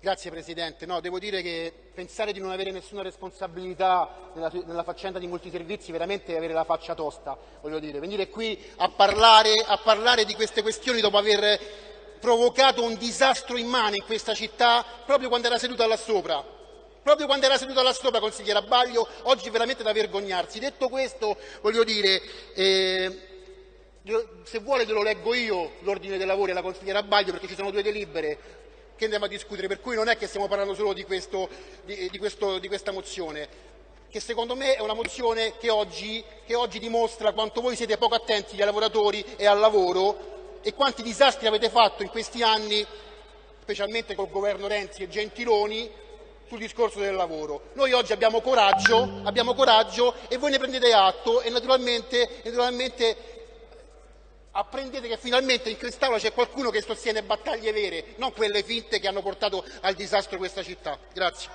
Grazie Presidente. No, devo dire che pensare di non avere nessuna responsabilità nella, nella faccenda di multiservizi veramente è avere la faccia tosta. Voglio dire, venire qui a parlare, a parlare di queste questioni dopo aver provocato un disastro immane in questa città proprio quando era seduta là sopra. Proprio quando era seduta là sopra, consigliera Baglio, oggi veramente da vergognarsi. Detto questo, voglio dire, eh, se vuole te lo leggo io l'ordine dei lavori alla consigliera Baglio perché ci sono due delibere che andiamo a discutere, per cui non è che stiamo parlando solo di, questo, di, di, questo, di questa mozione, che secondo me è una mozione che oggi, che oggi dimostra quanto voi siete poco attenti ai lavoratori e al lavoro e quanti disastri avete fatto in questi anni, specialmente col governo Renzi e Gentiloni, sul discorso del lavoro. Noi oggi abbiamo coraggio, abbiamo coraggio e voi ne prendete atto e naturalmente, naturalmente apprendete che finalmente in quest'Aula c'è qualcuno che sostiene battaglie vere, non quelle finte che hanno portato al disastro questa città. Grazie.